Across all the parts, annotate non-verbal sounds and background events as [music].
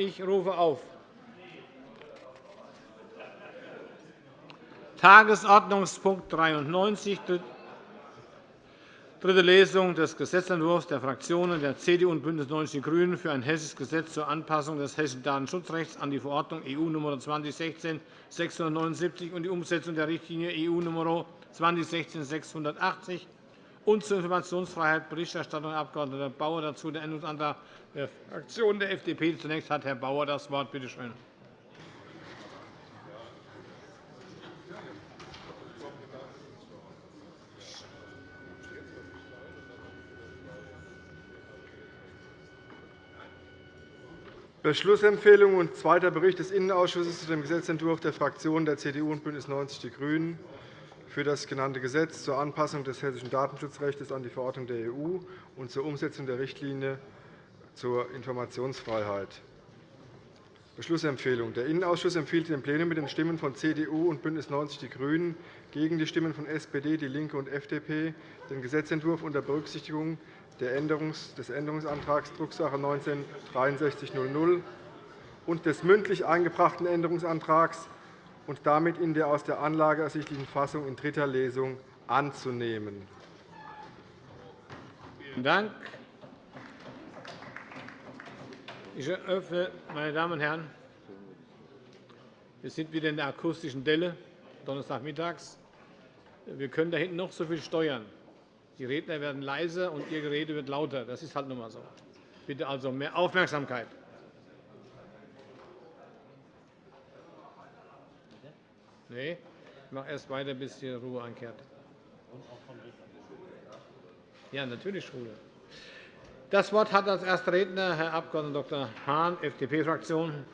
Ich rufe auf. Tagesordnungspunkt 93, dritte Lesung des Gesetzentwurfs der Fraktionen der CDU und BÜNDNIS 90 die GRÜNEN für ein hessisches Gesetz zur Anpassung des hessischen Datenschutzrechts an die Verordnung EU Nr. 2016-679 und die Umsetzung der Richtlinie EU Nr. 2016-680 und zur Informationsfreiheit Berichterstattung Abg. Bauer dazu der Änderungsantrag der Fraktion der FDP. Zunächst hat Herr Bauer das Wort. Bitte schön. Beschlussempfehlung und zweiter Bericht des Innenausschusses zu dem Gesetzentwurf der Fraktionen der CDU und BÜNDNIS 90 die GRÜNEN für das genannte Gesetz zur Anpassung des hessischen Datenschutzrechts an die Verordnung der EU und zur Umsetzung der Richtlinie zur Informationsfreiheit. Beschlussempfehlung. Der Innenausschuss empfiehlt dem Plenum mit den Stimmen von CDU und BÜNDNIS 90 die GRÜNEN gegen die Stimmen von SPD, DIE LINKE und FDP den Gesetzentwurf unter Berücksichtigung des Änderungsantrags Drucksache 19-6300 und des mündlich eingebrachten Änderungsantrags und damit in der aus der Anlage ersichtlichen Fassung in dritter Lesung anzunehmen. Vielen Dank. Ich eröffne, meine Damen und Herren, wir sind wieder in der akustischen Delle, Donnerstagmittags. Wir können da hinten noch so viel steuern. Die Redner werden leiser, und Ihr Gerede wird lauter. Das ist halt nun einmal so. Bitte also mehr Aufmerksamkeit. Nee, ich mache erst weiter, bis die Ruhe einkehrt. Ja, natürlich Ruhe. Das Wort hat als erster Redner Herr Abg. Dr. Hahn, FDP-Fraktion.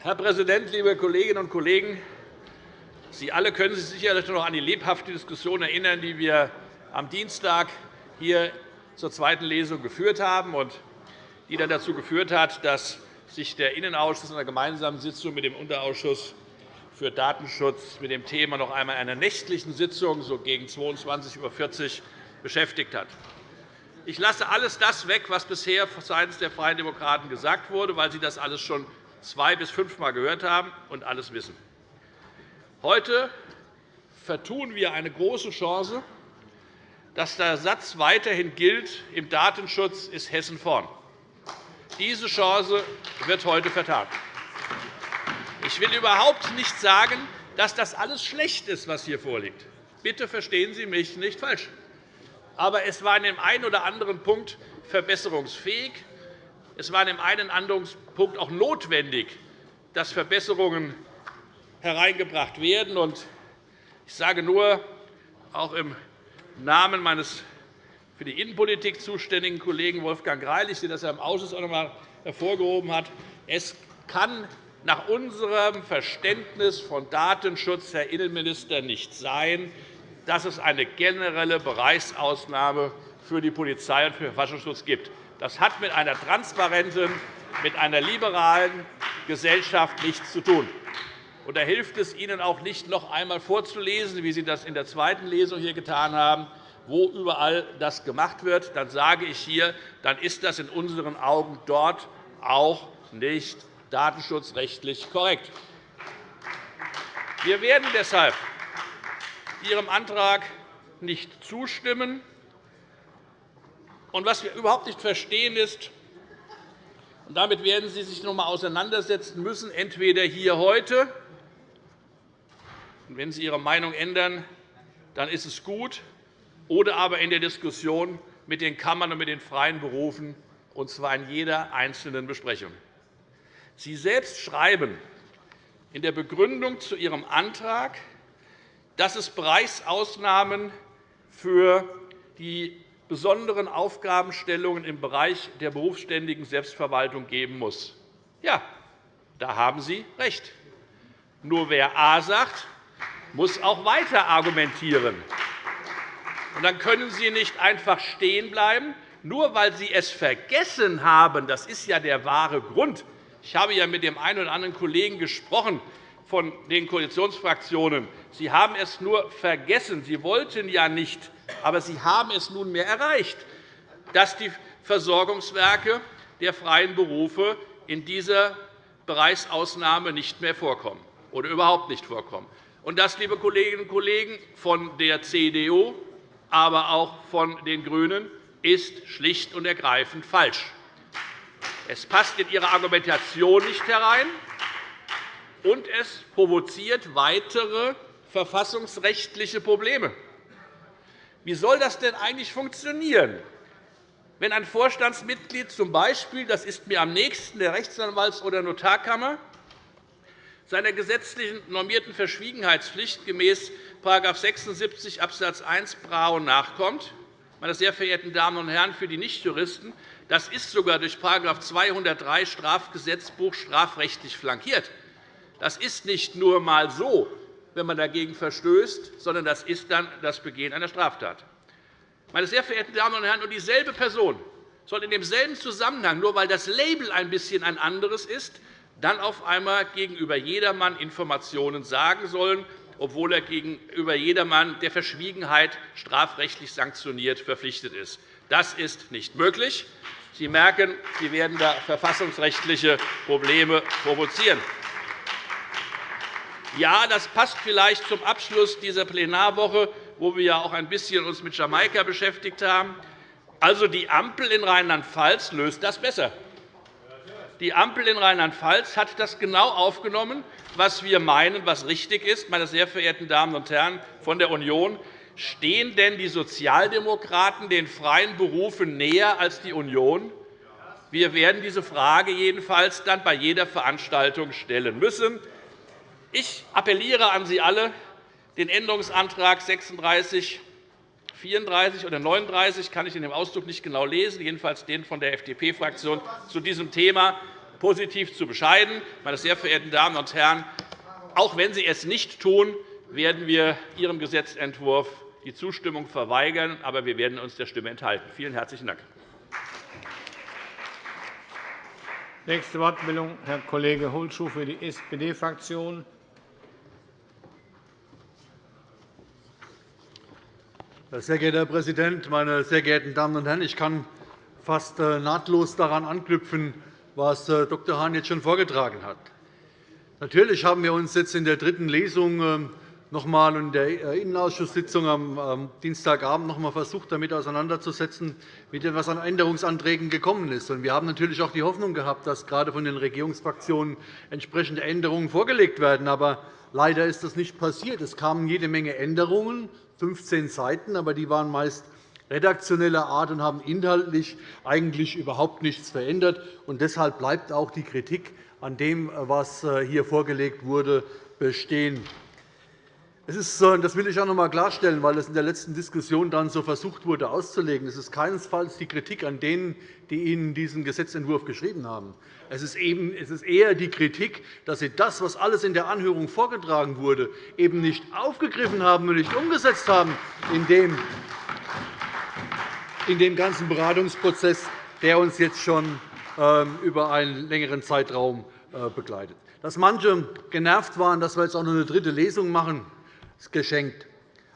Herr Präsident, liebe Kolleginnen und Kollegen! Sie alle können sich sicherlich noch an die lebhafte Diskussion erinnern, die wir am Dienstag hier zur zweiten Lesung geführt haben und die dann dazu geführt hat, dass sich der Innenausschuss in einer gemeinsamen Sitzung mit dem Unterausschuss für Datenschutz mit dem Thema noch einmal in einer nächtlichen Sitzung so gegen 22.40 Uhr beschäftigt hat. Ich lasse alles das weg, was bisher seitens der Freien Demokraten gesagt wurde, weil Sie das alles schon zwei- bis fünfmal gehört haben und alles wissen. Heute vertun wir eine große Chance, dass der Satz weiterhin gilt, im Datenschutz ist Hessen vorn. Diese Chance wird heute vertan. Ich will überhaupt nicht sagen, dass das alles schlecht ist, was hier vorliegt. Bitte verstehen Sie mich nicht falsch. Aber es war in dem einen oder anderen Punkt verbesserungsfähig. Es war in dem einen oder anderen Punkt auch notwendig, dass Verbesserungen hereingebracht werden. Ich sage nur, auch im Namen meines für die Innenpolitik zuständigen Kollegen Wolfgang Greilich, der das ja im Ausschuss auch noch einmal hervorgehoben hat, es kann nach unserem Verständnis von Datenschutz, Herr Innenminister, nicht sein, dass es eine generelle Bereichsausnahme für die Polizei und für den Verfassungsschutz gibt. Das hat mit einer transparenten, mit einer liberalen Gesellschaft nichts zu tun. Da hilft es Ihnen auch nicht, noch einmal vorzulesen, wie Sie das in der zweiten Lesung hier getan haben, wo überall das gemacht wird. Dann sage ich hier, dann ist das in unseren Augen dort auch nicht datenschutzrechtlich korrekt. Wir werden deshalb Ihrem Antrag nicht zustimmen. Und was wir überhaupt nicht verstehen, ist, und damit werden Sie sich noch einmal auseinandersetzen müssen, entweder hier heute, wenn Sie Ihre Meinung ändern, dann ist es gut, oder aber in der Diskussion mit den Kammern und mit den freien Berufen, und zwar in jeder einzelnen Besprechung. Sie selbst schreiben in der Begründung zu Ihrem Antrag, dass es Bereichsausnahmen für die besonderen Aufgabenstellungen im Bereich der berufsständigen Selbstverwaltung geben muss. Ja, da haben Sie recht. Nur wer A sagt, muss auch weiter argumentieren. Und dann können Sie nicht einfach stehen bleiben, nur weil Sie es vergessen haben. Das ist ja der wahre Grund. Ich habe ja mit dem einen oder anderen Kollegen gesprochen, von den Koalitionsfraktionen, Sie haben es nur vergessen. Sie wollten ja nicht, aber Sie haben es nunmehr erreicht, dass die Versorgungswerke der freien Berufe in dieser Bereichsausnahme nicht mehr vorkommen oder überhaupt nicht vorkommen. Und das, liebe Kolleginnen und Kollegen von der CDU, aber auch von den GRÜNEN, ist schlicht und ergreifend falsch. Es passt in Ihre Argumentation nicht herein, und es provoziert weitere verfassungsrechtliche Probleme. Wie soll das denn eigentlich funktionieren, wenn ein Vorstandsmitglied z. B., das ist mir am nächsten, der Rechtsanwalts- oder Notarkammer, seiner gesetzlichen normierten Verschwiegenheitspflicht gemäß § 76 Abs. 1 Brau nachkommt, meine sehr verehrten Damen und Herren, für die Nichtjuristen, das ist sogar durch § 203 Strafgesetzbuch strafrechtlich flankiert. Das ist nicht nur einmal so, wenn man dagegen verstößt, sondern das ist dann das Begehen einer Straftat. Meine sehr verehrten Damen und Herren, und dieselbe Person soll in demselben Zusammenhang, nur weil das Label ein bisschen ein anderes ist, dann auf einmal gegenüber jedermann Informationen sagen sollen, obwohl er gegenüber jedermann der Verschwiegenheit strafrechtlich sanktioniert verpflichtet ist. Das ist nicht möglich. Sie merken, Sie werden da verfassungsrechtliche Probleme provozieren. Ja, das passt vielleicht zum Abschluss dieser Plenarwoche, wo wir uns ja auch ein bisschen mit Jamaika beschäftigt haben. Also, die Ampel in Rheinland-Pfalz löst das besser. Die Ampel in Rheinland-Pfalz hat das genau aufgenommen, was wir meinen, was richtig ist. Meine sehr verehrten Damen und Herren von der Union, stehen denn die Sozialdemokraten den freien Berufen näher als die Union? Wir werden diese Frage jedenfalls dann bei jeder Veranstaltung stellen müssen. Ich appelliere an Sie alle, den Änderungsantrag 36 34 oder 39 kann ich in dem Ausdruck nicht genau lesen, jedenfalls den von der FDP-Fraktion zu diesem Thema positiv zu bescheiden. Meine sehr verehrten Damen und Herren, auch wenn Sie es nicht tun, werden wir Ihrem Gesetzentwurf die Zustimmung verweigern, aber wir werden uns der Stimme enthalten. Vielen herzlichen Dank. Nächste Wortmeldung, Herr Kollege Holschuh für die SPD-Fraktion. Sehr geehrter Herr Präsident, meine sehr geehrten Damen und Herren! Ich kann fast äh, nahtlos daran anknüpfen, was äh, Dr. Hahn jetzt schon vorgetragen hat. Natürlich haben wir uns jetzt in der dritten Lesung ähm, noch einmal in der äh, Innenausschusssitzung am Dienstagabend noch einmal versucht, damit auseinanderzusetzen, wie denn was an Änderungsanträgen gekommen ist. Wir haben natürlich auch die Hoffnung gehabt, dass gerade von den Regierungsfraktionen entsprechende Änderungen vorgelegt werden. Aber leider ist das nicht passiert. Es kamen jede Menge Änderungen, 15 Seiten, aber die waren meist redaktioneller Art und haben inhaltlich eigentlich überhaupt nichts verändert. Und deshalb bleibt auch die Kritik an dem, was äh, hier vorgelegt wurde, bestehen. Ist, das will ich auch noch einmal klarstellen, weil es in der letzten Diskussion dann so versucht wurde auszulegen. Es ist keinesfalls die Kritik an denen, die Ihnen diesen Gesetzentwurf geschrieben haben. Es ist, eben, es ist eher die Kritik, dass Sie das, was alles in der Anhörung vorgetragen wurde, eben nicht aufgegriffen haben und nicht umgesetzt haben in dem, in dem ganzen Beratungsprozess, der uns jetzt schon ähm, über einen längeren Zeitraum äh, begleitet. Dass manche genervt waren, dass wir jetzt auch noch eine dritte Lesung machen, geschenkt.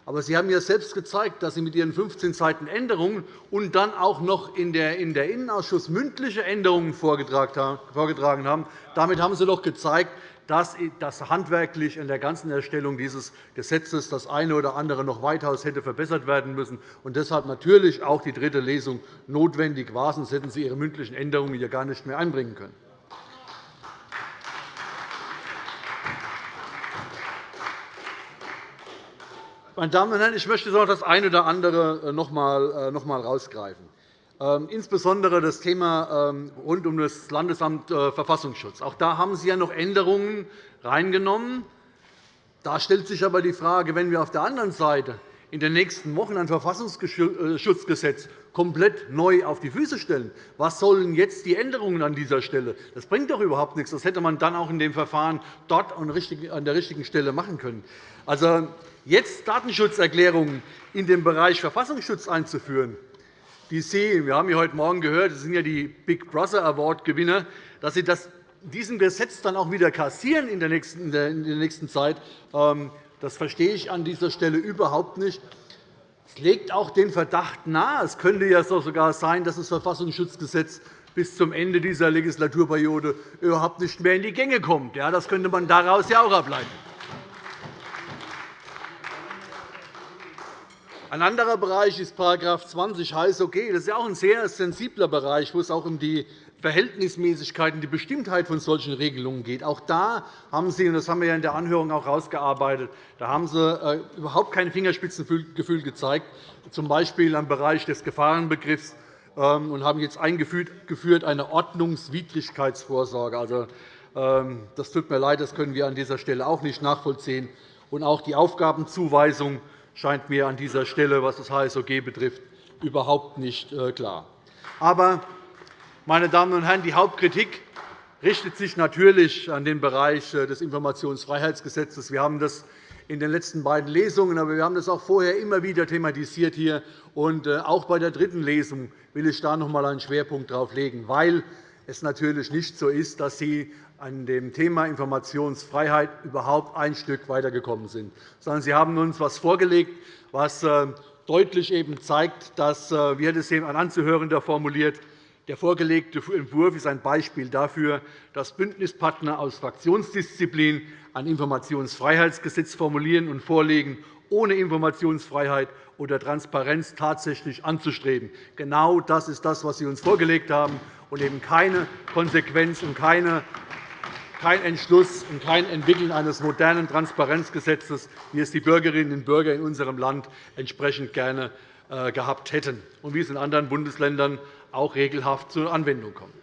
Aber Sie haben ja selbst gezeigt, dass Sie mit Ihren 15 Seiten Änderungen und dann auch noch in der Innenausschuss mündliche Änderungen vorgetragen haben. Damit haben Sie doch gezeigt, dass das handwerklich an der ganzen Erstellung dieses Gesetzes das eine oder andere noch weitaus hätte verbessert werden müssen und deshalb natürlich auch die dritte Lesung notwendig war. Sonst hätten Sie Ihre mündlichen Änderungen hier gar nicht mehr einbringen können. Meine Damen und Herren, ich möchte noch das eine oder andere äh, noch einmal äh, herausgreifen. Ähm, insbesondere das Thema ähm, rund um das Landesamt äh, Verfassungsschutz. Auch da haben Sie ja noch Änderungen reingenommen. Da stellt sich aber die Frage, wenn wir auf der anderen Seite in den nächsten Wochen ein Verfassungsschutzgesetz komplett neu auf die Füße stellen. Was sollen jetzt die Änderungen an dieser Stelle? Das bringt doch überhaupt nichts. Das hätte man dann auch in dem Verfahren dort an der richtigen Stelle machen können. Also, jetzt Datenschutzerklärungen in dem Bereich Verfassungsschutz einzuführen, die Sie, wir haben ja heute Morgen gehört, Sie sind ja die Big Brother Award Gewinner, dass Sie das diesem Gesetz dann auch wieder kassieren in der nächsten, in der nächsten Zeit, ähm, das verstehe ich an dieser Stelle überhaupt nicht. Es legt auch den Verdacht nahe, es könnte ja sogar sein, dass das Verfassungsschutzgesetz bis zum Ende dieser Legislaturperiode überhaupt nicht mehr in die Gänge kommt. Das könnte man daraus ja auch ableiten. Ein anderer Bereich ist § 20 HSOG. Das ist ja auch ein sehr sensibler Bereich, wo es auch um die Verhältnismäßigkeit und die Bestimmtheit von solchen Regelungen geht. Auch da haben Sie, und das haben wir in der Anhörung auch herausgearbeitet, da haben Sie äh, überhaupt kein Fingerspitzengefühl gezeigt, z. B. im Bereich des Gefahrenbegriffs, ähm, und haben jetzt eingeführt eine Ordnungswidrigkeitsvorsorge. Also, ähm, das tut mir leid, das können wir an dieser Stelle auch nicht nachvollziehen. Und auch die Aufgabenzuweisung scheint mir an dieser Stelle, was das HSOG betrifft, überhaupt nicht äh, klar. Aber, meine Damen und Herren, die Hauptkritik richtet sich natürlich an den Bereich äh, des Informationsfreiheitsgesetzes. Wir haben das in den letzten beiden Lesungen, aber wir haben das auch vorher immer wieder thematisiert hier. Und äh, auch bei der dritten Lesung will ich da noch einmal einen Schwerpunkt darauf legen, weil es natürlich nicht so ist, dass Sie an dem Thema Informationsfreiheit überhaupt ein Stück weitergekommen sind, sondern Sie haben uns etwas vorgelegt, was äh, deutlich eben zeigt, dass, wie hat es ein Anzuhörender formuliert, der vorgelegte Entwurf ist ein Beispiel dafür, dass Bündnispartner aus Fraktionsdisziplin ein Informationsfreiheitsgesetz formulieren und vorlegen, ohne Informationsfreiheit oder Transparenz tatsächlich anzustreben. Genau das ist das, was Sie uns vorgelegt haben, und eben keine Konsequenz und keine kein Entschluss und kein Entwickeln eines modernen Transparenzgesetzes, wie es die Bürgerinnen und Bürger in unserem Land entsprechend gerne äh, gehabt hätten und wie es in anderen Bundesländern auch regelhaft zur Anwendung kommt.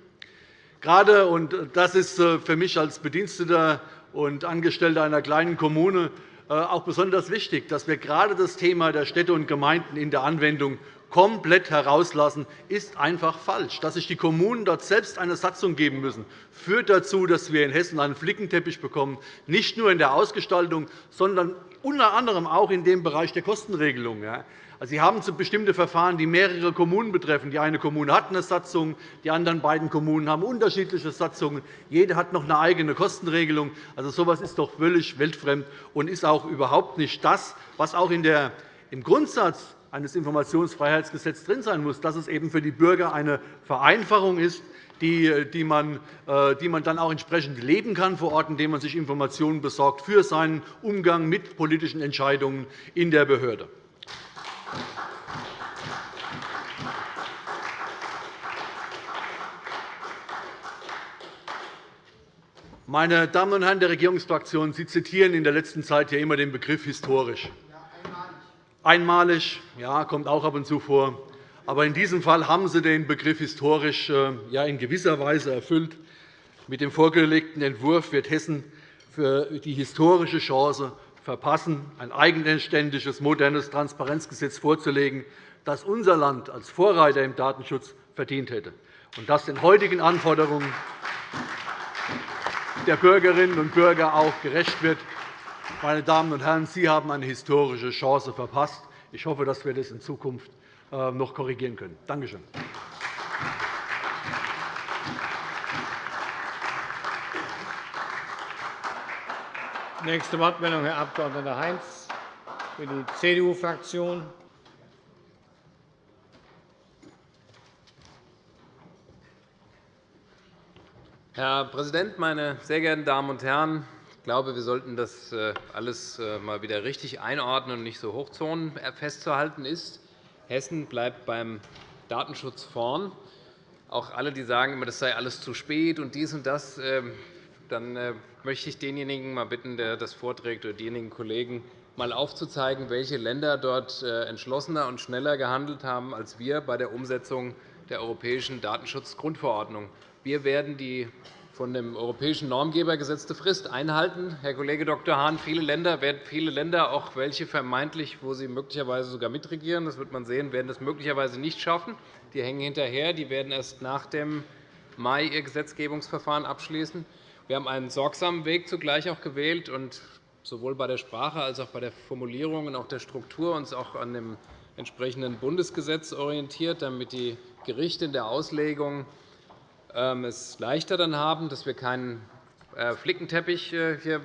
Gerade, und das ist äh, für mich als Bediensteter und Angestellter einer kleinen Kommune äh, auch besonders wichtig, dass wir gerade das Thema der Städte und Gemeinden in der Anwendung komplett herauslassen, ist einfach falsch. Dass sich die Kommunen dort selbst eine Satzung geben müssen, führt dazu, dass wir in Hessen einen Flickenteppich bekommen, nicht nur in der Ausgestaltung, sondern unter anderem auch in dem Bereich der Kostenregelung. Also, Sie haben bestimmte Verfahren, die mehrere Kommunen betreffen. Die eine Kommune hat eine Satzung, die anderen beiden Kommunen haben unterschiedliche Satzungen. Jede hat noch eine eigene Kostenregelung. Also, so etwas ist doch völlig weltfremd und ist auch überhaupt nicht das, was auch in der, im Grundsatz eines Informationsfreiheitsgesetzes drin sein muss, dass es eben für die Bürger eine Vereinfachung ist, die man, äh, die man dann auch entsprechend leben kann vor Ort, indem man sich Informationen besorgt für seinen Umgang mit politischen Entscheidungen in der Behörde. Meine Damen und Herren der Regierungsfraktionen, Sie zitieren in der letzten Zeit ja immer den Begriff historisch. Einmalig, ja, kommt auch ab und zu vor. Aber in diesem Fall haben Sie den Begriff historisch äh, ja, in gewisser Weise erfüllt. Mit dem vorgelegten Entwurf wird Hessen für die historische Chance verpassen, ein eigenständiges, modernes Transparenzgesetz vorzulegen, das unser Land als Vorreiter im Datenschutz verdient hätte und das den heutigen Anforderungen der Bürgerinnen und Bürger auch gerecht wird. Meine Damen und Herren, Sie haben eine historische Chance verpasst. Ich hoffe, dass wir das in Zukunft äh, noch korrigieren können. Danke schön. Nächste Wortmeldung, Herr Abg. Heinz für die CDU-Fraktion. Herr Präsident, meine sehr geehrten Damen und Herren! Ich glaube, wir sollten das äh, alles äh, mal wieder richtig einordnen und nicht so Hochzonen festzuhalten ist. Hessen bleibt beim Datenschutz vorn. Auch alle, die sagen, das sei alles zu spät und dies und das, ähm, dann äh, möchte ich denjenigen mal bitten, der das vorträgt, oder diejenigen Kollegen, mal aufzuzeigen, welche Länder dort entschlossener und schneller gehandelt haben als wir bei der Umsetzung der europäischen Datenschutzgrundverordnung. Wir werden die von dem europäischen Normgeber gesetzte Frist einhalten. Herr Kollege Dr. Hahn, viele Länder, werden viele Länder, auch welche vermeintlich, wo sie möglicherweise sogar mitregieren, das wird man sehen, werden das möglicherweise nicht schaffen. Die hängen hinterher. Die werden erst nach dem Mai ihr Gesetzgebungsverfahren abschließen. Wir haben einen sorgsamen Weg zugleich auch gewählt und sowohl bei der Sprache als auch bei der Formulierung und auch der Struktur uns auch an dem entsprechenden Bundesgesetz orientiert, damit die Gerichte in der Auslegung ähm, es leichter dann haben, dass wir keinen äh, Flickenteppich äh, hier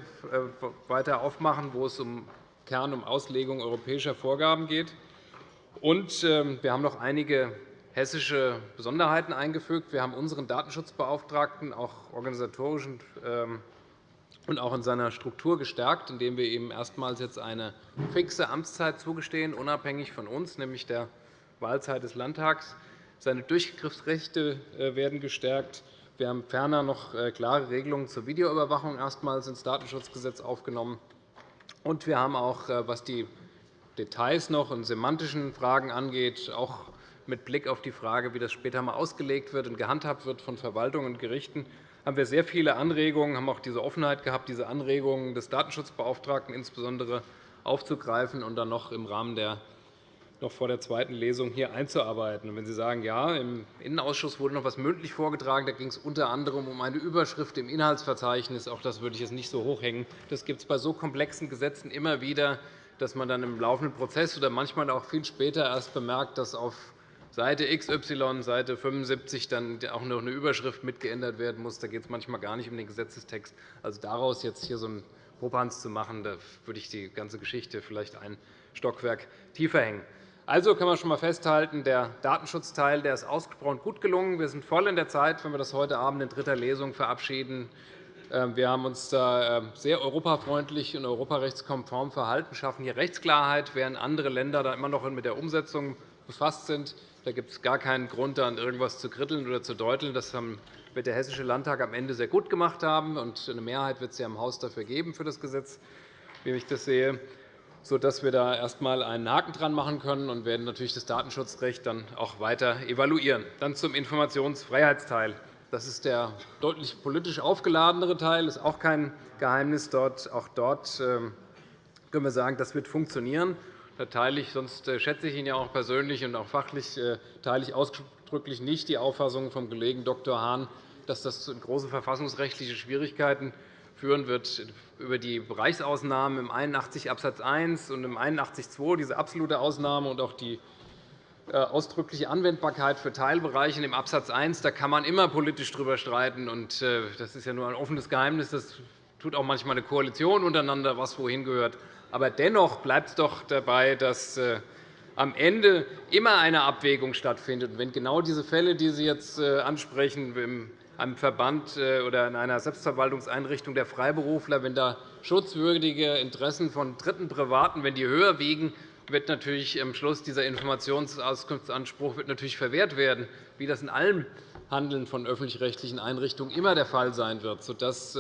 weiter aufmachen, wo es im Kern um Auslegung europäischer Vorgaben geht. Und ähm, wir haben noch einige hessische Besonderheiten eingefügt. Wir haben unseren Datenschutzbeauftragten auch organisatorisch und auch in seiner Struktur gestärkt, indem wir ihm erstmals jetzt eine fixe Amtszeit zugestehen, unabhängig von uns, nämlich der Wahlzeit des Landtags. Seine Durchgriffsrechte äh, werden gestärkt. Wir haben ferner noch äh, klare Regelungen zur Videoüberwachung erstmals ins Datenschutzgesetz aufgenommen. Und wir haben auch, äh, was die Details noch und semantischen Fragen angeht, auch mit Blick auf die Frage, wie das später einmal ausgelegt wird und gehandhabt wird von Verwaltung und Gerichten, haben wir sehr viele Anregungen, haben auch diese Offenheit gehabt, diese Anregungen des Datenschutzbeauftragten insbesondere aufzugreifen und dann noch im Rahmen der noch vor der zweiten Lesung hier einzuarbeiten. wenn Sie sagen, ja, im Innenausschuss wurde noch etwas mündlich vorgetragen, da ging es unter anderem um eine Überschrift im Inhaltsverzeichnis. Auch das würde ich jetzt nicht so hochhängen. Das gibt es bei so komplexen Gesetzen immer wieder, dass man dann im laufenden Prozess oder manchmal auch viel später erst bemerkt, dass auf Seite XY, Seite 75 dann auch noch eine Überschrift mitgeändert werden muss. Da geht es manchmal gar nicht um den Gesetzestext. Also daraus jetzt hier so einen Popanz zu machen, da würde ich die ganze Geschichte vielleicht ein Stockwerk tiefer hängen. Also kann man schon einmal festhalten, der Datenschutzteil der ist ausgesprochen gut gelungen. Wir sind voll in der Zeit, wenn wir das heute Abend in dritter Lesung verabschieden. Ähm, wir haben uns da ähm, sehr europafreundlich und europarechtskonform verhalten, schaffen hier Rechtsklarheit, während andere Länder da immer noch mit der Umsetzung befasst sind. Da gibt es gar keinen Grund, an irgendwas zu kritteln oder zu deuteln. Das wird der Hessische Landtag am Ende sehr gut gemacht haben. und Eine Mehrheit wird es ja im Haus dafür geben für das Gesetz, wie ich das sehe, sodass wir da erst einmal einen Haken dran machen können und werden natürlich das Datenschutzrecht dann auch weiter evaluieren. Dann zum Informationsfreiheitsteil. Das ist der deutlich politisch aufgeladenere Teil. Das ist auch kein Geheimnis. Auch dort ähm, können wir sagen, das wird funktionieren. Da teile ich, sonst äh, schätze ich ihn ja auch persönlich und auch fachlich, äh, teile ich ausdrücklich nicht die Auffassung vom Kollegen Dr. Hahn, dass das zu großen verfassungsrechtlichen Schwierigkeiten führen wird. Über die Bereichsausnahmen im 81 Abs. 1 und im 81 2, diese absolute Ausnahme und auch die äh, ausdrückliche Anwendbarkeit für Teilbereiche im Abs. 1, da kann man immer politisch darüber streiten. Das ist ja nur ein offenes Geheimnis. Das tut auch manchmal eine Koalition untereinander, was wohin gehört. Aber dennoch bleibt es doch dabei, dass äh, am Ende immer eine Abwägung stattfindet. wenn genau diese Fälle, die Sie jetzt äh, ansprechen, in einem Verband äh, oder in einer Selbstverwaltungseinrichtung der Freiberufler, wenn da schutzwürdige Interessen von Dritten, Privaten, wenn die höher wiegen, wird natürlich am Schluss dieser Informationsauskunftsanspruch wird natürlich verwehrt werden, wie das in allem Handeln von öffentlich-rechtlichen Einrichtungen immer der Fall sein wird, sodass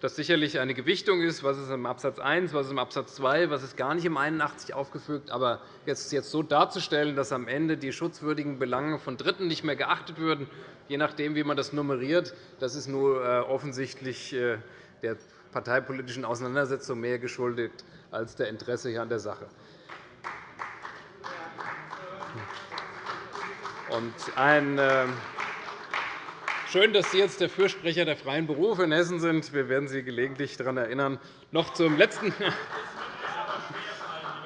das sicherlich eine Gewichtung ist, was ist im Abs. 1, was ist im Abs. 2, was ist gar nicht im 81 aufgefügt. Aber jetzt, so darzustellen, dass am Ende die schutzwürdigen Belange von Dritten nicht mehr geachtet würden, je nachdem, wie man das nummeriert, das ist nur äh, offensichtlich äh, der parteipolitischen Auseinandersetzung mehr geschuldet als der Interesse hier an der Sache. Und ein äh, Schön, dass Sie jetzt der Fürsprecher der freien Berufe in Hessen sind. Wir werden Sie gelegentlich daran erinnern. Noch zum letzten. [laughs]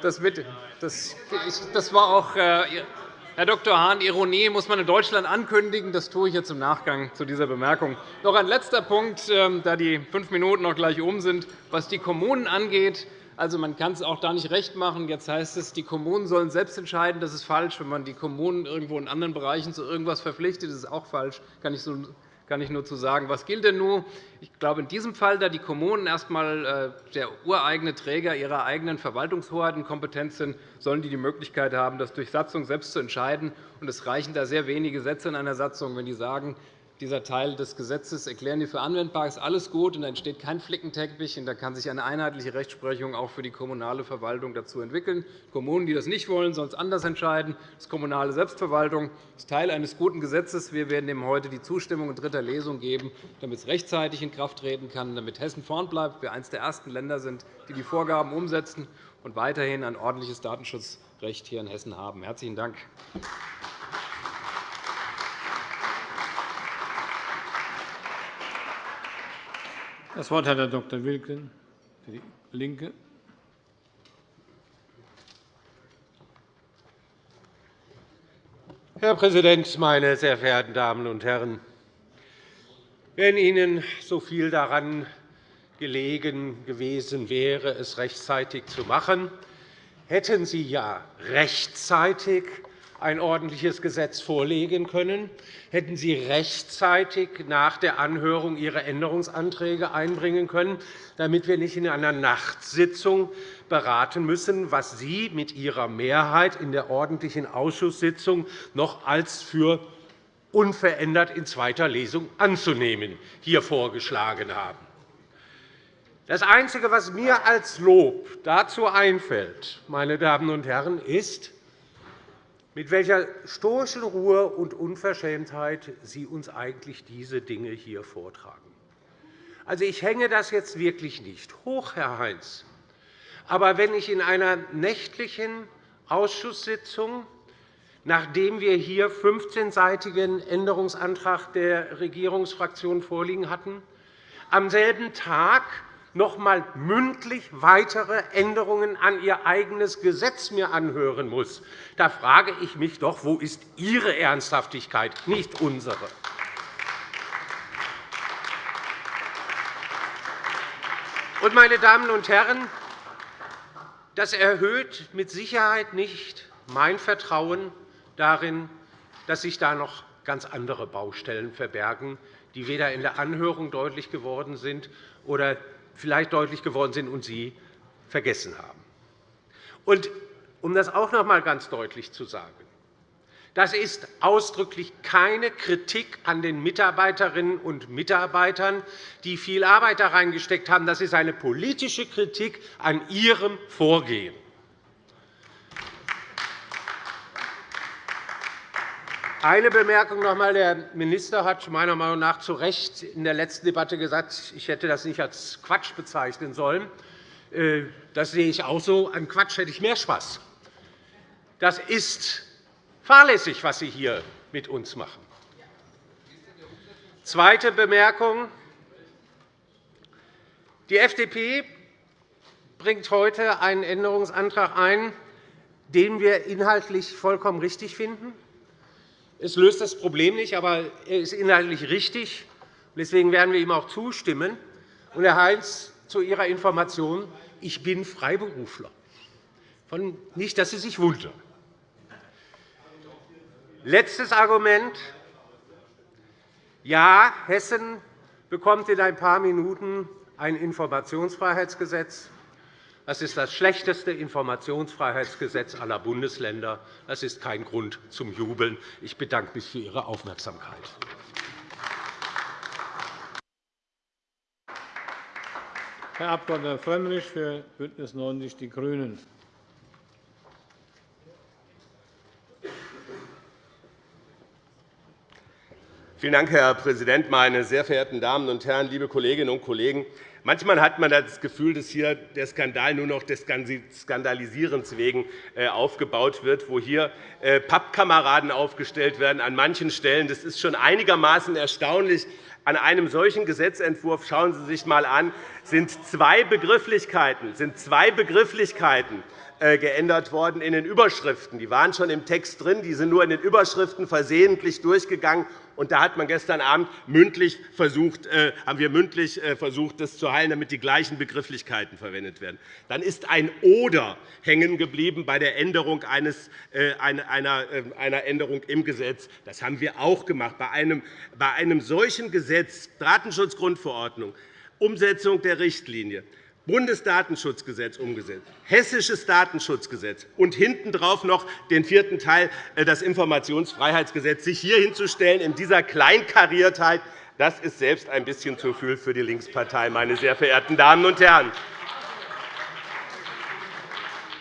Das, war auch, äh, Herr Dr. Hahn, Ironie muss man in Deutschland ankündigen. Das tue ich jetzt im Nachgang zu dieser Bemerkung. Noch ein letzter Punkt, ähm, da die fünf Minuten noch gleich um sind. Was die Kommunen angeht, also, man kann es auch da nicht recht machen. Jetzt heißt es, die Kommunen sollen selbst entscheiden. Das ist falsch. Wenn man die Kommunen irgendwo in anderen Bereichen zu irgendwas verpflichtet, ist es auch falsch. Kann ich kann ich nur zu sagen, was gilt denn nun? Ich glaube, in diesem Fall, da die Kommunen erst einmal äh, der ureigene Träger ihrer eigenen Verwaltungshoheit und Kompetenz sind, sollen die die Möglichkeit haben, das durch Satzung selbst zu entscheiden. Es reichen da sehr wenige Sätze in einer Satzung, wenn die sagen, dieser Teil des Gesetzes erklären wir für anwendbar, ist alles gut, und da entsteht kein Flickenteppich, und da kann sich eine einheitliche Rechtsprechung auch für die kommunale Verwaltung dazu entwickeln. Kommunen, die das nicht wollen, sollen es anders entscheiden. Das ist kommunale Selbstverwaltung das ist Teil eines guten Gesetzes. Wir werden dem heute die Zustimmung in dritter Lesung geben, damit es rechtzeitig in Kraft treten kann, damit Hessen vorn bleibt, wir eines der ersten Länder sind, die die Vorgaben umsetzen und weiterhin ein ordentliches Datenschutzrecht hier in Hessen haben. Herzlichen Dank. Das Wort hat Herr Dr. Wilken für die LINKE. Herr Präsident, meine sehr verehrten Damen und Herren! wenn Ihnen so viel daran gelegen gewesen wäre, es rechtzeitig zu machen, hätten Sie ja rechtzeitig ein ordentliches Gesetz vorlegen können, hätten Sie rechtzeitig nach der Anhörung Ihre Änderungsanträge einbringen können, damit wir nicht in einer Nachtsitzung beraten müssen, was Sie mit Ihrer Mehrheit in der ordentlichen Ausschusssitzung noch als für unverändert in zweiter Lesung anzunehmen hier vorgeschlagen haben. Das Einzige, was mir als Lob dazu einfällt, meine Damen und Herren, ist, mit welcher stoischen Ruhe und Unverschämtheit Sie uns eigentlich diese Dinge hier vortragen. Also, ich hänge das jetzt wirklich nicht hoch, Herr Heinz. Aber wenn ich in einer nächtlichen Ausschusssitzung, nachdem wir hier 15-seitigen Änderungsantrag der Regierungsfraktion vorliegen hatten, am selben Tag noch einmal mündlich weitere Änderungen an Ihr eigenes Gesetz mir anhören muss, da frage ich mich doch, wo ist Ihre Ernsthaftigkeit, nicht unsere. Meine Damen und Herren, das erhöht mit Sicherheit nicht mein Vertrauen darin, dass sich da noch ganz andere Baustellen verbergen, die weder in der Anhörung deutlich geworden sind oder vielleicht deutlich geworden sind und Sie vergessen haben. Und um das auch noch einmal ganz deutlich zu sagen, das ist ausdrücklich keine Kritik an den Mitarbeiterinnen und Mitarbeitern, die viel Arbeit da reingesteckt haben. Das ist eine politische Kritik an Ihrem Vorgehen. Eine Bemerkung noch einmal. Der Minister hat meiner Meinung nach zu Recht in der letzten Debatte gesagt, ich hätte das nicht als Quatsch bezeichnen sollen. Äh, das sehe ich auch so. An Quatsch hätte ich mehr Spaß. Das ist fahrlässig, was Sie hier mit uns machen. Zweite Bemerkung. Die FDP bringt heute einen Änderungsantrag ein, den wir inhaltlich vollkommen richtig finden. Es löst das Problem nicht, aber er ist inhaltlich richtig. Deswegen werden wir ihm auch zustimmen. Und, Herr Heinz, zu Ihrer Information, ich bin Freiberufler. Nicht, dass Sie sich wundern. Letztes Argument. Ja, Hessen bekommt in ein paar Minuten ein Informationsfreiheitsgesetz. Das ist das schlechteste Informationsfreiheitsgesetz aller Bundesländer. Das ist kein Grund zum Jubeln. Ich bedanke mich für Ihre Aufmerksamkeit. Herr Abg. Frömmrich für BÜNDNIS 90 die GRÜNEN. Vielen Dank, Herr Präsident, meine sehr verehrten Damen und Herren, liebe Kolleginnen und Kollegen! Manchmal hat man das Gefühl, dass hier der Skandal nur noch des Skandalisierens wegen äh, aufgebaut wird, wo hier äh, Pappkameraden aufgestellt werden an manchen Stellen. Das ist schon einigermaßen erstaunlich. An einem solchen Gesetzentwurf schauen Sie sich einmal an, sind zwei Begrifflichkeiten, sind zwei Begrifflichkeiten äh, geändert worden in den Überschriften. Die waren schon im Text drin, die sind nur in den Überschriften versehentlich durchgegangen. Und da hat man gestern Abend mündlich versucht, äh, haben wir mündlich äh, versucht, das zu heilen, damit die gleichen Begrifflichkeiten verwendet werden. Dann ist ein Oder hängen geblieben bei der Änderung eines, äh, einer, einer Änderung im Gesetz. Das haben wir auch gemacht. Bei einem, bei einem solchen Gesetz, Datenschutzgrundverordnung, Umsetzung der Richtlinie, Bundesdatenschutzgesetz umgesetzt, Hessisches Datenschutzgesetz und hintendrauf noch den vierten Teil, äh, das Informationsfreiheitsgesetz, sich hier hinzustellen in dieser Kleinkariertheit, das ist selbst ein bisschen zu viel für die Linkspartei, meine sehr verehrten Damen und Herren.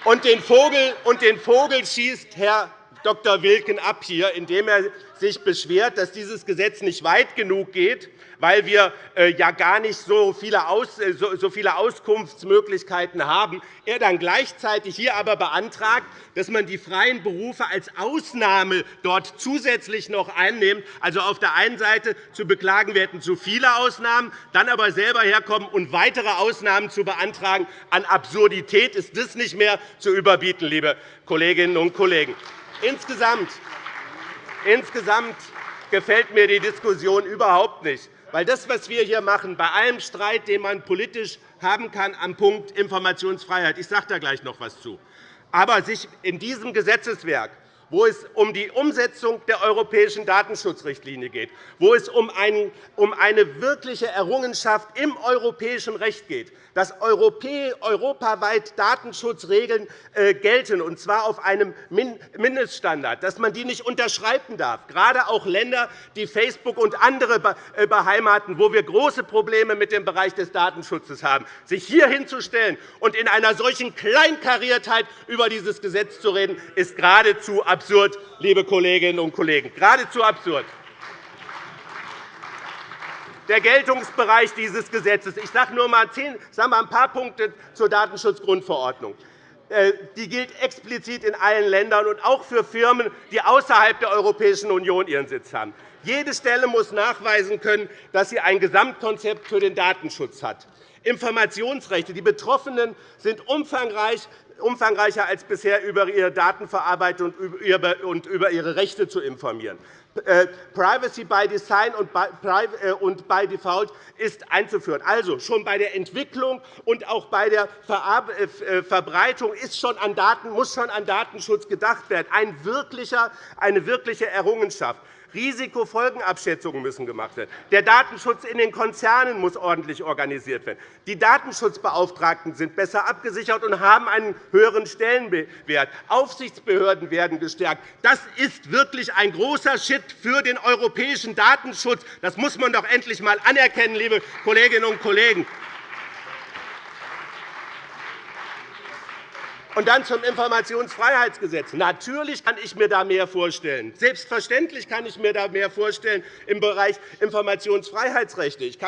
Und den Vogel, und den Vogel schießt Herr Dr. Wilken ab, hier, indem er sich beschwert, dass dieses Gesetz nicht weit genug geht weil wir äh, ja gar nicht äh, so viele Auskunftsmöglichkeiten haben, er dann gleichzeitig hier aber beantragt, dass man die freien Berufe als Ausnahme dort zusätzlich noch einnimmt. Also auf der einen Seite zu beklagen, wir hätten zu viele Ausnahmen, dann aber selber herkommen und weitere Ausnahmen zu beantragen. An Absurdität ist das nicht mehr zu überbieten, liebe Kolleginnen und Kollegen. Insgesamt, insgesamt gefällt mir die Diskussion überhaupt nicht. Weil das, was wir hier machen, bei allem Streit, den man politisch haben kann, am Punkt Informationsfreiheit, ich sage da gleich noch etwas zu, aber sich in diesem Gesetzeswerk wo es um die Umsetzung der europäischen Datenschutzrichtlinie geht, wo es um eine wirkliche Errungenschaft im europäischen Recht geht, dass europaweit Datenschutzregeln äh, gelten, und zwar auf einem Mindeststandard, dass man die nicht unterschreiten darf, gerade auch Länder, die Facebook und andere äh, beheimaten, wo wir große Probleme mit dem Bereich des Datenschutzes haben, sich hier hinzustellen und in einer solchen Kleinkariertheit über dieses Gesetz zu reden, ist geradezu absurd, liebe Kolleginnen und Kollegen, geradezu absurd der Geltungsbereich dieses Gesetzes. Ich sage nur mal ein paar Punkte zur Datenschutzgrundverordnung. Äh, die gilt explizit in allen Ländern und auch für Firmen, die außerhalb der Europäischen Union ihren Sitz haben. Jede Stelle muss nachweisen können, dass sie ein Gesamtkonzept für den Datenschutz hat. Informationsrechte. Die Betroffenen sind umfangreicher als bisher über ihre Datenverarbeitung und über ihre Rechte zu informieren. Äh, Privacy by Design äh, und by Default ist einzuführen. Also schon bei der Entwicklung und auch bei der äh, Verbreitung ist schon an Daten, muss schon an Datenschutz gedacht werden. Eine wirkliche Errungenschaft. Risikofolgenabschätzungen müssen gemacht werden. Der Datenschutz in den Konzernen muss ordentlich organisiert werden. Die Datenschutzbeauftragten sind besser abgesichert und haben einen höheren Stellenwert. Aufsichtsbehörden werden gestärkt. Das ist wirklich ein großer Schritt für den europäischen Datenschutz. Das muss man doch endlich einmal anerkennen, liebe Kolleginnen und Kollegen. Und dann zum Informationsfreiheitsgesetz. Natürlich kann ich mir da mehr vorstellen. Selbstverständlich kann ich mir da mehr vorstellen im Bereich Informationsfreiheitsrechte. Ich,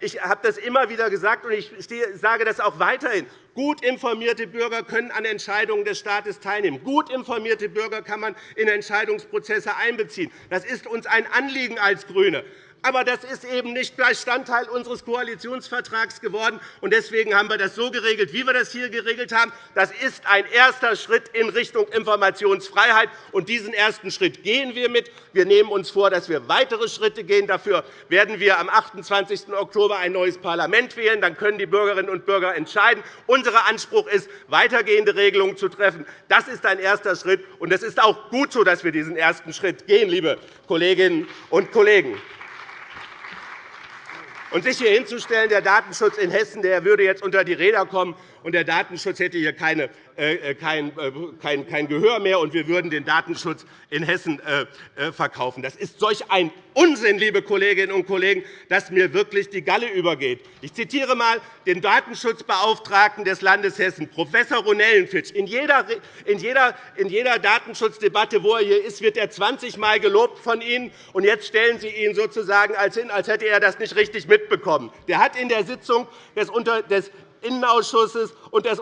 ich habe das immer wieder gesagt, und ich sage das auch weiterhin. Gut informierte Bürger können an Entscheidungen des Staates teilnehmen. Gut informierte Bürger kann man in Entscheidungsprozesse einbeziehen. Das ist uns ein Anliegen als GRÜNE. Aber das ist eben nicht Bestandteil unseres Koalitionsvertrags geworden. Deswegen haben wir das so geregelt, wie wir das hier geregelt haben. Das ist ein erster Schritt in Richtung Informationsfreiheit. und Diesen ersten Schritt gehen wir mit. Wir nehmen uns vor, dass wir weitere Schritte gehen. Dafür werden wir am 28. Oktober ein neues Parlament wählen. Dann können die Bürgerinnen und Bürger entscheiden. Unser Anspruch ist, weitergehende Regelungen zu treffen. Das ist ein erster Schritt. und Es ist auch gut so, dass wir diesen ersten Schritt gehen, liebe Kolleginnen und Kollegen. Und sich hier hinzustellen, der Datenschutz in Hessen der würde jetzt unter die Räder kommen, und der Datenschutz hätte hier keine, kein, äh, kein, kein Gehör mehr, und wir würden den Datenschutz in Hessen verkaufen. Das ist solch ein Unsinn, liebe Kolleginnen und Kollegen, dass mir wirklich die Galle übergeht. Ich zitiere einmal den Datenschutzbeauftragten des Landes Hessen, Prof. Ronellenfitsch. In jeder, in, jeder, in jeder Datenschutzdebatte, wo er hier ist, wird er 20 Mal gelobt von Ihnen, und jetzt stellen Sie ihn sozusagen als hin, als hätte er das nicht richtig mitbekommen. Der hat in der Sitzung des Innenausschusses und des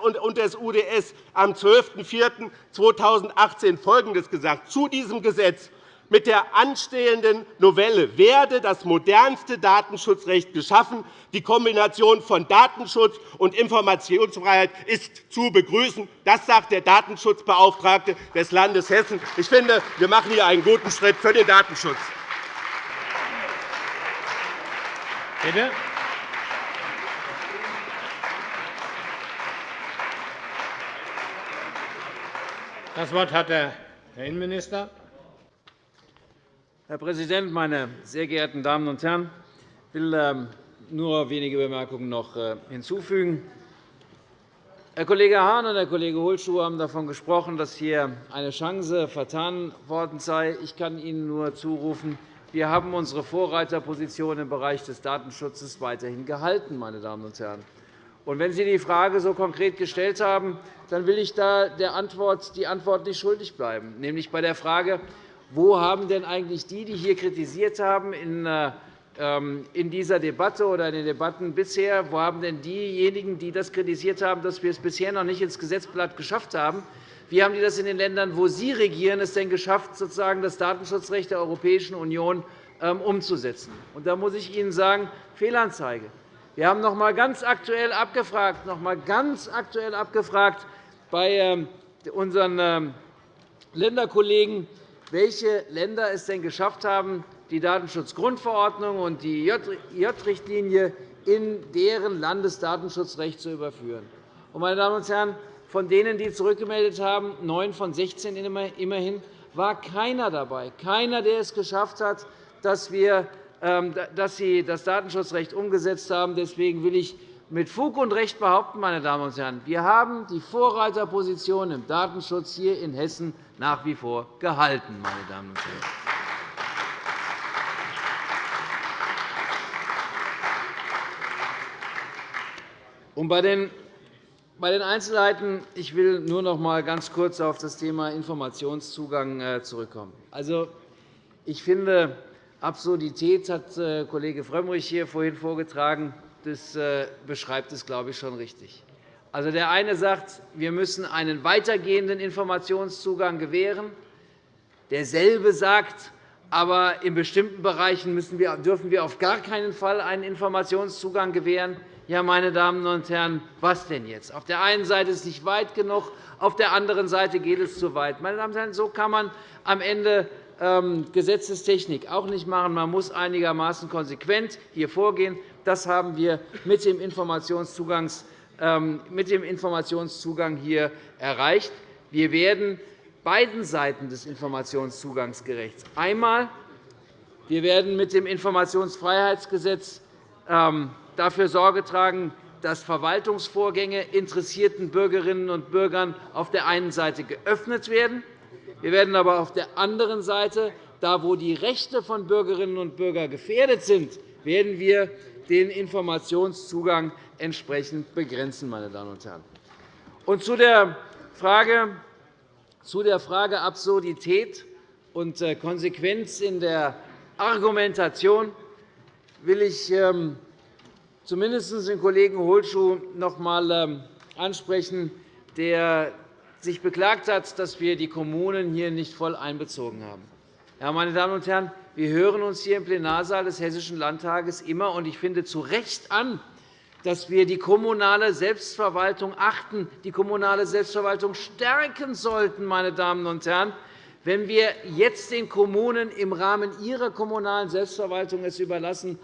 UDS am 12.04.2018 Folgendes gesagt zu diesem Gesetz. Mit der anstehenden Novelle werde das modernste Datenschutzrecht geschaffen. Die Kombination von Datenschutz und Informationsfreiheit ist zu begrüßen. Das sagt der Datenschutzbeauftragte des Landes Hessen. Ich finde, wir machen hier einen guten Schritt für den Datenschutz. Bitte. Das Wort hat der Herr Innenminister. Herr Präsident, meine sehr geehrten Damen und Herren! Ich will ähm, nur wenige Bemerkungen noch äh, hinzufügen. Herr Kollege Hahn und Herr Kollege Hohlschuh haben davon gesprochen, dass hier eine Chance vertan worden sei. Ich kann Ihnen nur zurufen, wir haben unsere Vorreiterposition im Bereich des Datenschutzes weiterhin gehalten. Meine Damen und Herren. Und wenn Sie die Frage so konkret gestellt haben, dann will ich da der Antwort, die Antwort nicht schuldig bleiben, nämlich bei der Frage, wo haben denn eigentlich die, die hier kritisiert haben in äh, ähm, in dieser Debatte oder in den Debatten bisher, wo haben denn diejenigen, die das kritisiert haben, dass wir es bisher noch nicht ins Gesetzblatt geschafft haben, wie haben die das in den Ländern, wo Sie regieren, es denn geschafft, sozusagen das Datenschutzrecht der Europäischen Union ähm, umzusetzen? Und da muss ich Ihnen sagen, Fehlanzeige. Wir haben noch einmal ganz aktuell abgefragt, noch einmal ganz aktuell abgefragt bei ähm, unseren ähm, Länderkollegen, welche Länder es denn geschafft haben, die Datenschutzgrundverordnung und die J-Richtlinie in deren Landesdatenschutzrecht zu überführen. Meine Damen und Herren, von denen, die zurückgemeldet haben, neun von 16 immerhin, war keiner dabei, keiner, der es geschafft hat, dass, wir, dass Sie das Datenschutzrecht umgesetzt haben. Deswegen will ich mit Fug und Recht behaupten, meine Damen und Herren, wir haben die Vorreiterposition im Datenschutz hier in Hessen nach wie vor gehalten. Meine Damen und Herren. Und bei den bei den Einzelheiten ich will nur noch einmal ganz kurz auf das Thema Informationszugang äh, zurückkommen. Also, ich finde, Absurdität hat äh, Kollege Frömmrich hier vorhin vorgetragen. Das äh, beschreibt es, glaube ich, schon richtig. Also, der eine sagt, wir müssen einen weitergehenden Informationszugang gewähren. Derselbe sagt, aber in bestimmten Bereichen dürfen wir auf gar keinen Fall einen Informationszugang gewähren. Ja, meine Damen und Herren, was denn jetzt? Auf der einen Seite ist es nicht weit genug, auf der anderen Seite geht es zu weit. Meine Damen und Herren, so kann man am Ende Gesetzestechnik auch nicht machen. Man muss einigermaßen konsequent hier vorgehen. Das haben wir mit dem ähm, Informationszugang hier erreicht. Wir werden beiden Seiten des Informationszugangs gerecht. Einmal wir werden mit dem Informationsfreiheitsgesetz ähm, dafür Sorge tragen, dass Verwaltungsvorgänge interessierten Bürgerinnen und Bürgern auf der einen Seite geöffnet werden. Wir werden aber auf der anderen Seite, da wo die Rechte von Bürgerinnen und Bürgern gefährdet sind, werden wir den Informationszugang entsprechend begrenzen. Meine Damen und Herren. Und zu der Frage, zu der Frage Absurdität und äh, Konsequenz in der Argumentation will ich ähm, zumindest den Kollegen Holschuh noch einmal ähm, ansprechen, der sich beklagt hat, dass wir die Kommunen hier nicht voll einbezogen haben. Ja, meine Damen und Herren, wir hören uns hier im Plenarsaal des Hessischen Landtages immer, und ich finde, zu Recht an, dass wir die kommunale Selbstverwaltung achten, die kommunale Selbstverwaltung stärken sollten. Meine Damen und Herren. Wenn wir jetzt den Kommunen im Rahmen ihrer kommunalen Selbstverwaltung es überlassen,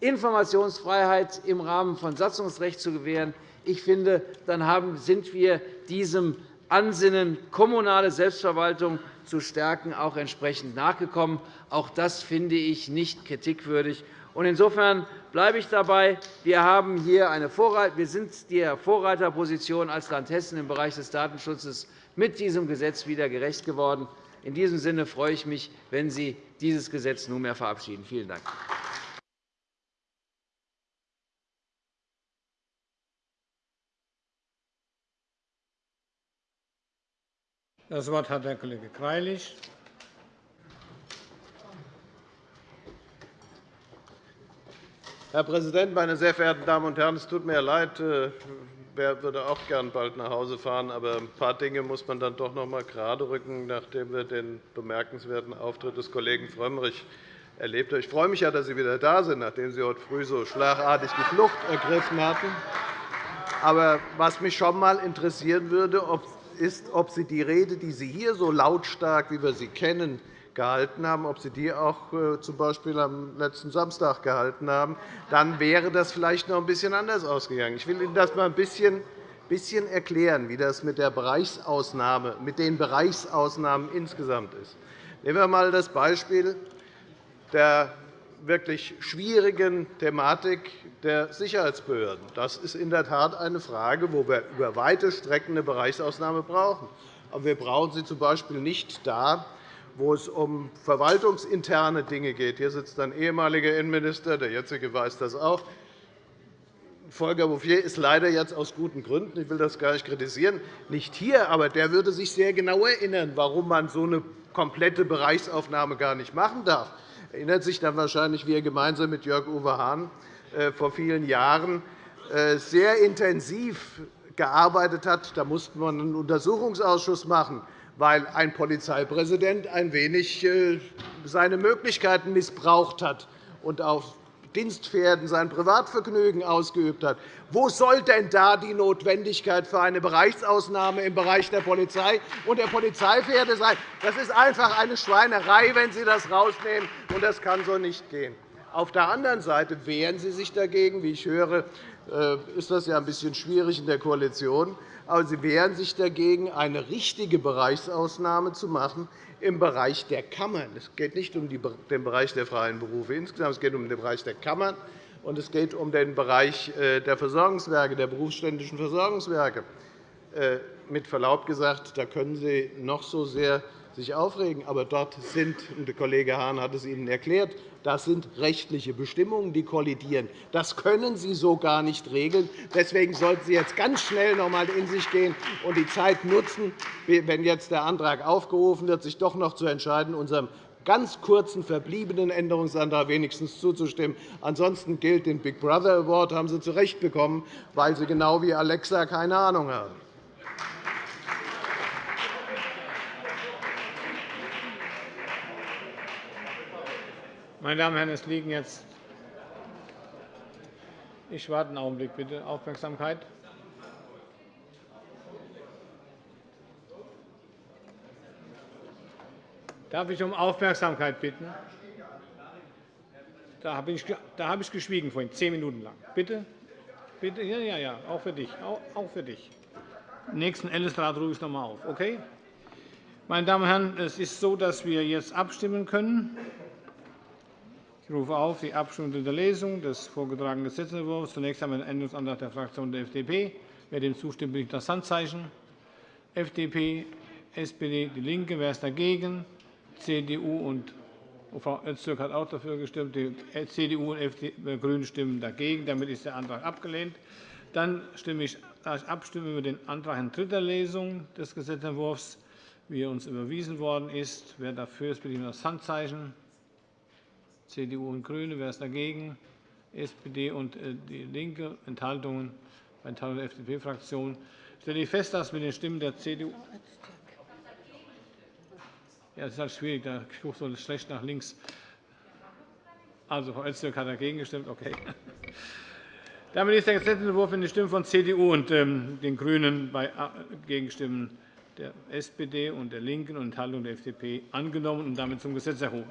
Informationsfreiheit im Rahmen von Satzungsrecht zu gewähren. Ich finde, dann sind wir diesem Ansinnen, kommunale Selbstverwaltung zu stärken, auch entsprechend nachgekommen. Auch das finde ich nicht kritikwürdig. Insofern bleibe ich dabei. Wir, haben hier eine wir sind der Vorreiterposition als Land Hessen im Bereich des Datenschutzes mit diesem Gesetz wieder gerecht geworden. In diesem Sinne freue ich mich, wenn Sie dieses Gesetz nunmehr verabschieden. Vielen Dank. Das Wort hat der Kollege Greilich. Herr Präsident, meine sehr verehrten Damen und Herren! Es tut mir leid, äh, wer würde auch gern bald nach Hause fahren. Aber ein paar Dinge muss man dann doch noch einmal geraderücken, nachdem wir den bemerkenswerten Auftritt des Kollegen Frömmrich erlebt haben. Ich freue mich ja, dass Sie wieder da sind, nachdem Sie heute früh so schlagartig die Flucht ergriffen hatten. Aber was mich schon einmal interessieren würde, ob ist, ob Sie die Rede, die Sie hier so lautstark, wie wir sie kennen, gehalten haben, ob Sie die auch äh, z.B. am letzten Samstag gehalten haben, dann wäre das vielleicht noch ein bisschen anders ausgegangen. Ich will Ihnen das einmal ein bisschen bisschen erklären, wie das mit, der Bereichsausnahme, mit den Bereichsausnahmen insgesamt ist. Nehmen wir einmal das Beispiel der wirklich schwierigen Thematik der Sicherheitsbehörden. Das ist in der Tat eine Frage, wo wir über weite Strecken eine Bereichsausnahme brauchen. Aber wir brauchen sie z.B. nicht da, wo es um verwaltungsinterne Dinge geht. Hier sitzt ein ehemaliger Innenminister, der jetzige weiß das auch. Volker Bouffier ist leider jetzt aus guten Gründen, ich will das gar nicht kritisieren, nicht hier, aber der würde sich sehr genau erinnern, warum man so eine komplette Bereichsaufnahme gar nicht machen darf erinnert sich dann wahrscheinlich, wie er gemeinsam mit Jörg-Uwe Hahn äh, vor vielen Jahren äh, sehr intensiv gearbeitet hat. Da musste man einen Untersuchungsausschuss machen, weil ein Polizeipräsident ein wenig äh, seine Möglichkeiten missbraucht hat und auf Dienstpferden sein Privatvergnügen ausgeübt hat. Wo soll denn da die Notwendigkeit für eine Bereichsausnahme im Bereich der Polizei und der Polizeipferde sein? Das ist einfach eine Schweinerei, wenn Sie das herausnehmen, und das kann so nicht gehen. Auf der anderen Seite wehren Sie sich dagegen. Wie ich höre, äh, ist das ja ein bisschen schwierig in der Koalition. Aber Sie wehren sich dagegen, eine richtige Bereichsausnahme zu machen im Bereich der Kammern. Es geht nicht um den Bereich der freien Berufe insgesamt, es geht um den Bereich der Kammern und es geht um den Bereich äh, der Versorgungswerke, der berufsständischen Versorgungswerke. Äh, mit Verlaub gesagt, da können Sie noch so sehr sich aufregen. Aber dort sind, und der Kollege Hahn hat es Ihnen erklärt, das sind rechtliche Bestimmungen, die kollidieren. Das können Sie so gar nicht regeln. Deswegen sollten Sie jetzt ganz schnell noch einmal in sich gehen und die Zeit nutzen, wenn jetzt der Antrag aufgerufen wird, sich doch noch zu entscheiden, unserem ganz kurzen verbliebenen Änderungsantrag wenigstens zuzustimmen. Ansonsten gilt den Big Brother Award haben Sie zu Recht bekommen, weil Sie genau wie Alexa keine Ahnung haben. Meine Damen und Herren, es liegen jetzt ich warte einen Augenblick, bitte. Aufmerksamkeit. Darf ich um Aufmerksamkeit bitten? Da habe ich, da habe ich geschwiegen vorhin, zehn Minuten lang. Bitte? Bitte? Ja, ja, ja, auch für dich. Auch für dich. Nächsten Ellesrat rufe ich noch einmal auf. Okay? Meine Damen und Herren, es ist so, dass wir jetzt abstimmen können. Ich rufe auf die Abstimmung der Lesung des vorgetragenen Gesetzentwurfs. Zunächst einmal den Änderungsantrag der Fraktion der FDP. Wer dem zustimmt, bitte das Handzeichen. FDP, SPD, DIE LINKE. Wer ist dagegen? CDU und Frau Öztürk hat auch dafür gestimmt. Die CDU und die äh, GRÜNEN stimmen dagegen. Damit ist der Antrag abgelehnt. Dann stimme ich abstimmen über den Antrag in dritter Lesung des Gesetzentwurfs, wie er uns überwiesen worden ist. Wer dafür ist, bitte ich das Handzeichen. CDU und GRÜNE. Wer ist dagegen? SPD und äh, DIE LINKE. Enthaltungen bei Enthaltung der FDP-Fraktion. Stelle ich fest, dass mit den Stimmen der CDU ja, das ist halt schwierig, da guckt so schlecht nach links. Also, Frau Öztürk hat dagegen gestimmt. Okay. [laughs] Damit ist der Gesetzentwurf in den Stimmen von CDU und ähm, den GRÜNEN bei äh, Gegenstimmen der SPD und der LINKEN und Enthaltung der FDP angenommen und damit zum Gesetz erhoben.